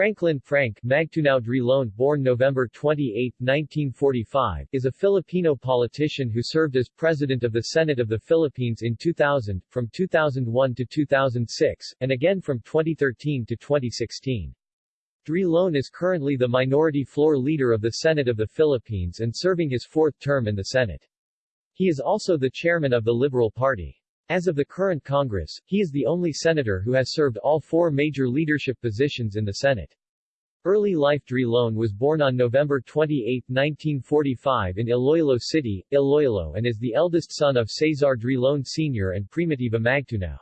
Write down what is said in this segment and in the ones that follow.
Franklin Frank Magtunao Drilon born November 28, 1945, is a Filipino politician who served as President of the Senate of the Philippines in 2000, from 2001 to 2006, and again from 2013 to 2016. Drilon is currently the minority floor leader of the Senate of the Philippines and serving his fourth term in the Senate. He is also the chairman of the Liberal Party. As of the current Congress, he is the only senator who has served all four major leadership positions in the Senate. Early life Drilon was born on November 28, 1945 in Iloilo City, Iloilo and is the eldest son of Cesar Drilon Sr. and Primitiva Magtunao.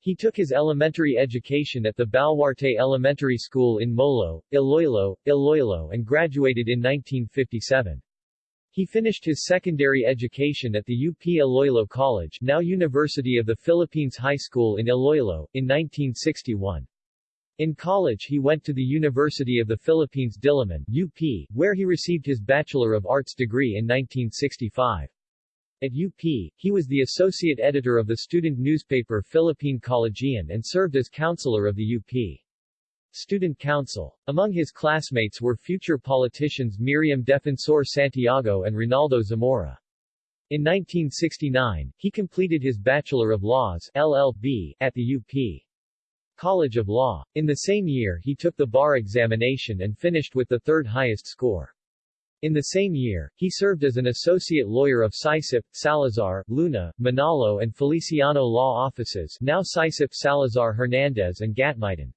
He took his elementary education at the Baluarte Elementary School in Molo, Iloilo, Iloilo and graduated in 1957. He finished his secondary education at the UP Iloilo College now University of the Philippines High School in Iloilo, in 1961. In college he went to the University of the Philippines Diliman UP, where he received his Bachelor of Arts degree in 1965. At UP, he was the associate editor of the student newspaper Philippine Collegian and served as counselor of the UP. Student Council. Among his classmates were future politicians Miriam Defensor Santiago and Ronaldo Zamora. In 1969, he completed his Bachelor of Laws LLB, at the UP. College of Law. In the same year he took the bar examination and finished with the third highest score. In the same year, he served as an associate lawyer of SyCip, Salazar, Luna, Manalo and Feliciano law offices now SyCip Salazar Hernandez and Gatmitan.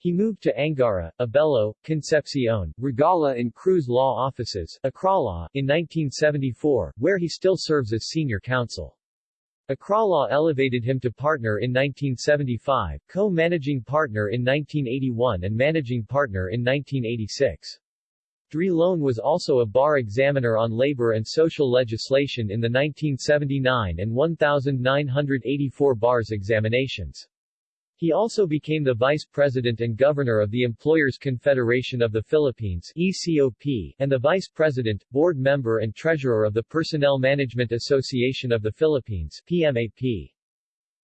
He moved to Angara, Abello, Concepcion, Regala and Cruz law offices ACCRALAW, in 1974, where he still serves as senior counsel. ACCRALAW elevated him to partner in 1975, co-managing partner in 1981 and managing partner in 1986. Drilon was also a bar examiner on labor and social legislation in the 1979 and 1984 bars examinations. He also became the Vice President and Governor of the Employers Confederation of the Philippines ECOP, and the Vice President, Board Member and Treasurer of the Personnel Management Association of the Philippines PMAP.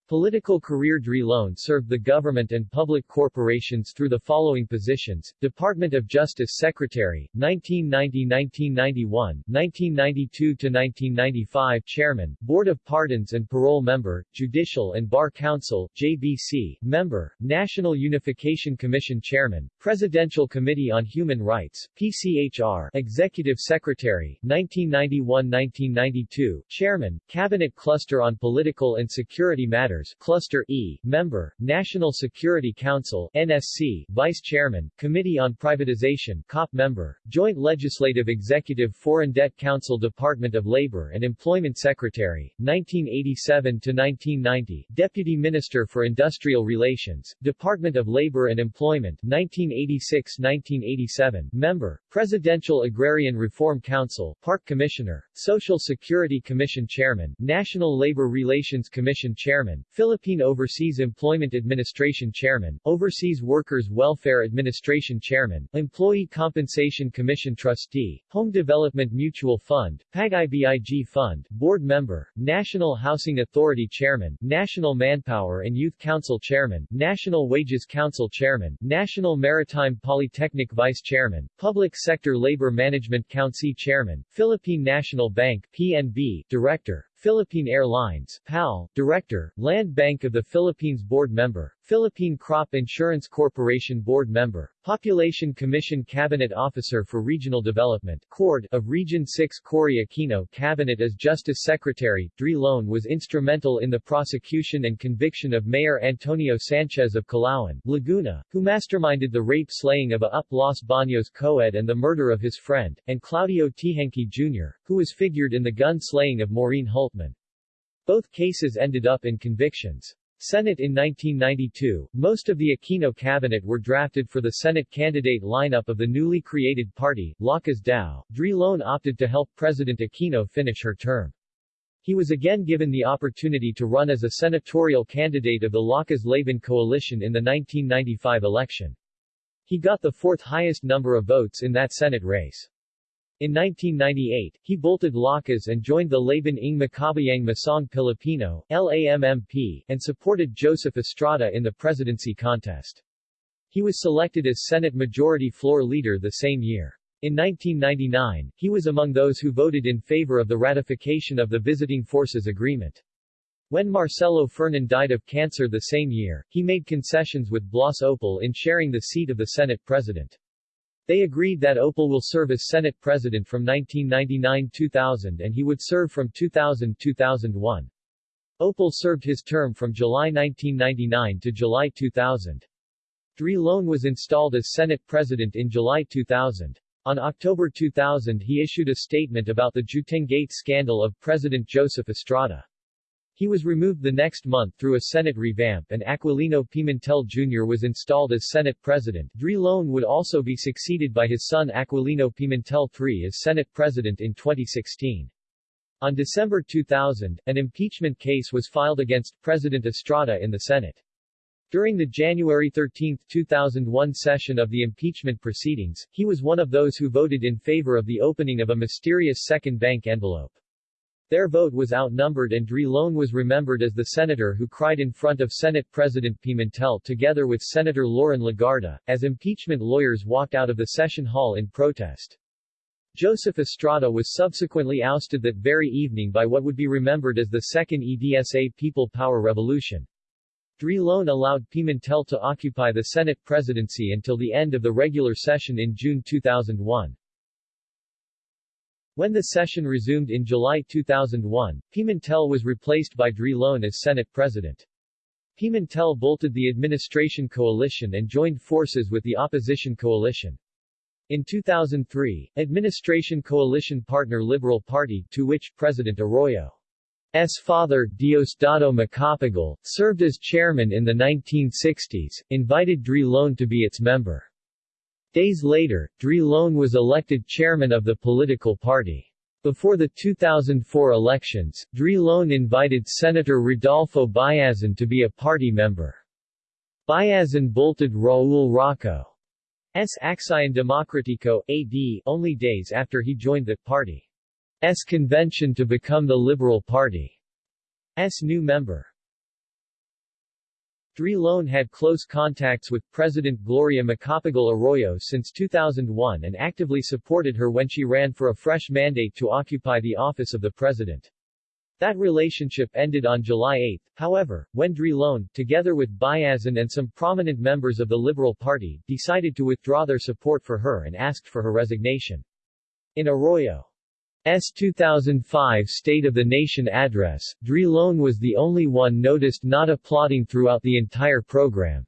Political career Drilon served the government and public corporations through the following positions, Department of Justice Secretary, 1990-1991, 1992-1995 Chairman, Board of Pardons and Parole Member, Judicial and Bar Council, JBC, Member, National Unification Commission Chairman, Presidential Committee on Human Rights, PCHR, Executive Secretary, 1991-1992, Chairman, Cabinet Cluster on Political and Security Matters Matters Cluster E, Member, National Security Council NSC, Vice Chairman, Committee on Privatization COP Member, Joint Legislative Executive Foreign Debt Council Department of Labor and Employment Secretary, 1987-1990, Deputy Minister for Industrial Relations, Department of Labor and Employment, 1986-1987, Member, Presidential Agrarian Reform Council, PARC Commissioner, Social Security Commission Chairman, National Labor Relations Commission Chairman, Philippine Overseas Employment Administration Chairman, Overseas Workers Welfare Administration Chairman, Employee Compensation Commission Trustee, Home Development Mutual Fund, PAG-IBIG Fund, Board Member, National Housing Authority Chairman, National Manpower and Youth Council Chairman, National Wages Council Chairman, National Maritime Polytechnic Vice Chairman, Public Sector Labor Management Council Chairman, Philippine National Bank PNB, Director, Philippine Airlines PAL, Director, Land Bank of the Philippines Board Member, Philippine Crop Insurance Corporation Board Member, Population Commission Cabinet Officer for Regional Development CORD of Region 6 Cory Aquino Cabinet as Justice Secretary, Drilon was instrumental in the prosecution and conviction of Mayor Antonio Sanchez of Calauan, Laguna, who masterminded the rape-slaying of a UP Los Baños co-ed and the murder of his friend, and Claudio Teehankee Jr., who was figured in the gun-slaying of Maureen Hultman. Both cases ended up in convictions. Senate in 1992, most of the Aquino cabinet were drafted for the Senate candidate lineup of the newly created party, Lakas Dao. Drilon opted to help President Aquino finish her term. He was again given the opportunity to run as a senatorial candidate of the Lakas Laban coalition in the 1995 election. He got the fourth highest number of votes in that Senate race. In 1998, he bolted Lakas and joined the Laban ng Makabayang Masang Pilipino LAMMP, and supported Joseph Estrada in the presidency contest. He was selected as Senate Majority Floor Leader the same year. In 1999, he was among those who voted in favor of the ratification of the Visiting Forces Agreement. When Marcelo Fernan died of cancer the same year, he made concessions with Blas Ople in sharing the seat of the Senate President. They agreed that Ople will serve as Senate President from 1999-2000 and he would serve from 2000-2001. Ople served his term from July 1999 to July 2000. Drilon was installed as Senate President in July 2000. On October 2000 he issued a statement about the Juetenggate scandal of President Joseph Estrada. He was removed the next month through a Senate revamp and Aquilino Pimentel Jr. was installed as Senate President. Drilon would also be succeeded by his son Aquilino Pimentel III as Senate President in 2016. On December 2000, an impeachment case was filed against President Estrada in the Senate. During the January 13, 2001 session of the impeachment proceedings, he was one of those who voted in favor of the opening of a mysterious second bank envelope. Their vote was outnumbered and Drilon was remembered as the senator who cried in front of Senate President Pimentel together with Senator Loren Legarda, as impeachment lawyers walked out of the session hall in protest. Joseph Estrada was subsequently ousted that very evening by what would be remembered as the Second EDSA People Power Revolution. Drilon allowed Pimentel to occupy the Senate presidency until the end of the regular session in June 2001. When the session resumed in July 2001, Pimentel was replaced by Drilon as Senate President. Pimentel bolted the administration coalition and joined forces with the opposition coalition. In 2003, administration coalition partner Liberal Party, to which President Arroyo's father, Diosdado Macapagal, served as chairman in the 1960s, invited Drilon to be its member. Days later, Drilon was elected chairman of the political party. Before the 2004 elections, Drilon invited Senator Rodolfo Biazon to be a party member. Biazon bolted Raul Roco's Aksyon Demokratiko AD only days after he joined the party's convention to become the Liberal Party's new member. Drilon had close contacts with President Gloria Macapagal Arroyo since 2001 and actively supported her when she ran for a fresh mandate to occupy the office of the president. That relationship ended on July 8, however, when Drilon, together with Biazon and some prominent members of the Liberal Party, decided to withdraw their support for her and asked for her resignation. In Arroyo S 2005 State of the Nation address, Drilon was the only one noticed not applauding throughout the entire program.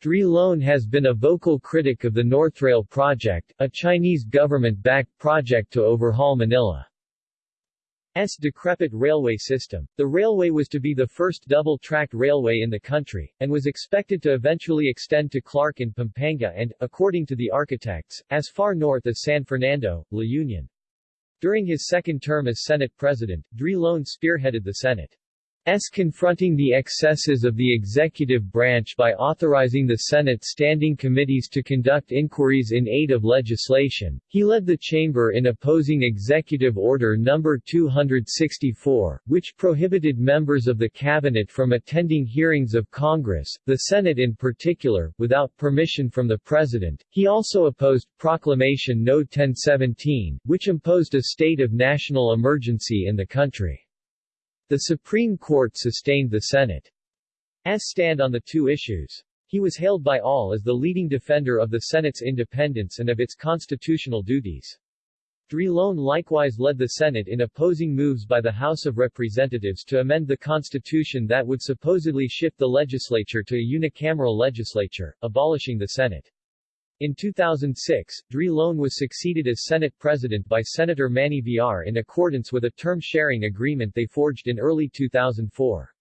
Drilon has been a vocal critic of the Northrail project, a Chinese government-backed project to overhaul Manila's decrepit railway system. The railway was to be the first double-tracked railway in the country, and was expected to eventually extend to Clark and Pampanga and, according to the architects, as far north as San Fernando, La Union. During his second term as Senate President, Drilon spearheaded the Senate S. confronting the excesses of the executive branch by authorizing the Senate standing committees to conduct inquiries in aid of legislation. He led the chamber in opposing Executive Order No. 264, which prohibited members of the cabinet from attending hearings of Congress, the Senate in particular, without permission from the President. He also opposed Proclamation No. 1017, which imposed a state of national emergency in the country. The Supreme Court sustained the Senate's stand on the two issues. He was hailed by all as the leading defender of the Senate's independence and of its constitutional duties. Drilon likewise led the Senate in opposing moves by the House of Representatives to amend the Constitution that would supposedly shift the legislature to a unicameral legislature, abolishing the Senate. In 2006, Drilon was succeeded as Senate President by Senator Manny Villar in accordance with a term-sharing agreement they forged in early 2004.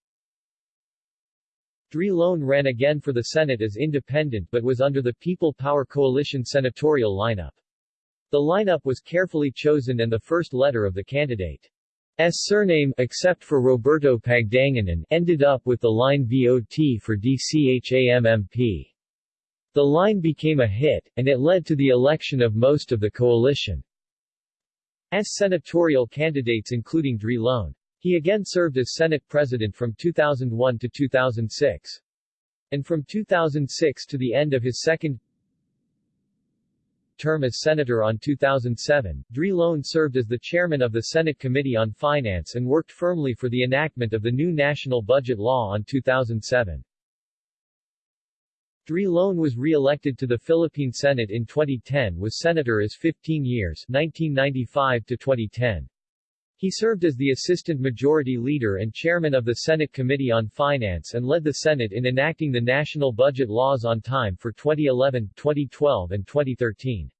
Drilon ran again for the Senate as independent but was under the People Power Coalition senatorial lineup. The lineup was carefully chosen and the first letter of the candidate's surname except for Roberto Pagdanganan ended up with the line VOT for DCHAMMP. The line became a hit, and it led to the election of most of the coalition's senatorial candidates including Drilon. He again served as Senate President from 2001 to 2006. and from 2006 to the end of his second term as senator on 2007, Drilon served as the chairman of the Senate Committee on Finance and worked firmly for the enactment of the new national budget law on 2007. Drilon was re-elected to the Philippine Senate in 2010 was senator as 15 years 1995 to 2010. He served as the Assistant Majority Leader and Chairman of the Senate Committee on Finance and led the Senate in enacting the national budget laws on time for 2011, 2012 and 2013.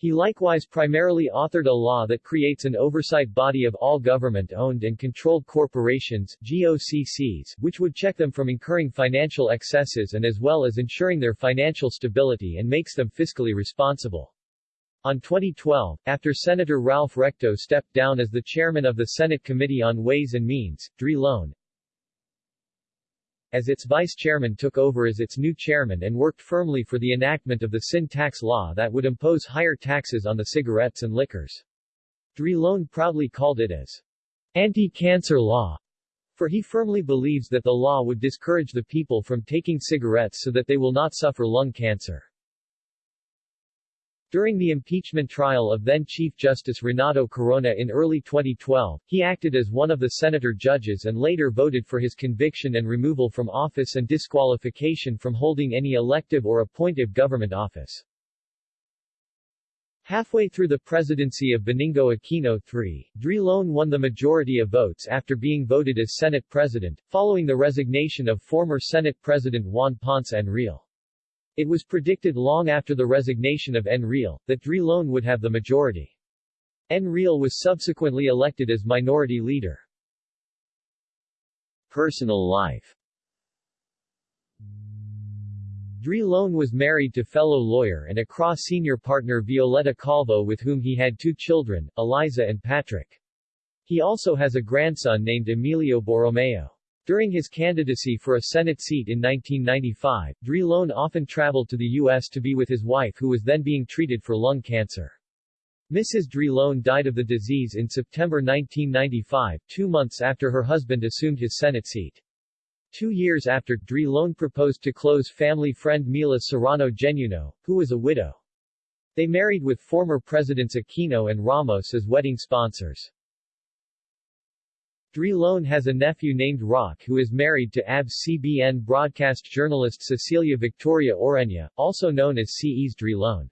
He likewise primarily authored a law that creates an oversight body of all government-owned and controlled corporations GOCCs, which would check them from incurring financial excesses and as well as ensuring their financial stability and makes them fiscally responsible. On 2012, after Senator Ralph Recto stepped down as the chairman of the Senate Committee on Ways and Means, Drilon, as its vice chairman took over as its new chairman and worked firmly for the enactment of the sin tax law that would impose higher taxes on the cigarettes and liquors. Drilon proudly called it as anti-cancer law, for he firmly believes that the law would discourage the people from taking cigarettes so that they will not suffer lung cancer. During the impeachment trial of then-Chief Justice Renato Corona in early 2012, he acted as one of the senator judges and later voted for his conviction and removal from office and disqualification from holding any elective or appointive government office. Halfway through the presidency of Benigno Aquino III, Drilon won the majority of votes after being voted as Senate President, following the resignation of former Senate President Juan Ponce Enrile. It was predicted long after the resignation of Enrile, that Drilon would have the majority. Enrile was subsequently elected as minority leader. Personal life Drilon was married to fellow lawyer and Accra senior partner Violeta Calvo with whom he had two children, Eliza and Patrick. He also has a grandson named Emilio Borromeo. During his candidacy for a Senate seat in 1995, Drilon often traveled to the U.S. to be with his wife who was then being treated for lung cancer. Mrs. Drilon died of the disease in September 1995, two months after her husband assumed his Senate seat. Two years after, Drilon proposed to close family friend Mila Serrano Genuino, who was a widow. They married with former Presidents Aquino and Ramos as wedding sponsors. Drilon has a nephew named Rock who is married to ABS-CBN broadcast journalist Cecilia Victoria Oreña, also known as C.E.'s Drilon.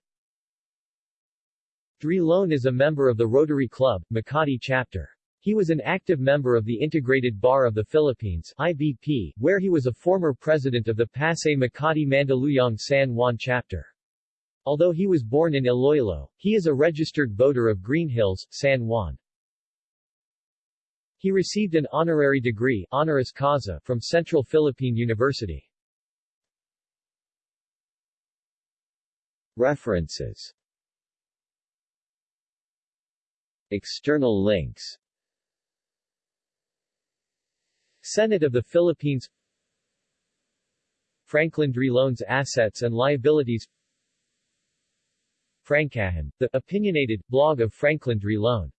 Dri Loan is a member of the Rotary Club, Makati chapter. He was an active member of the Integrated Bar of the Philippines IBP, where he was a former president of the Pasay Makati Mandaluyong San Juan chapter. Although he was born in Iloilo, he is a registered voter of Greenhills, San Juan. He received an honorary degree honoris causa from Central Philippine University. References. External links. Senate of the Philippines. Franklin Drilon's assets and liabilities. Frankahan, the opinionated blog of Franklin Drilon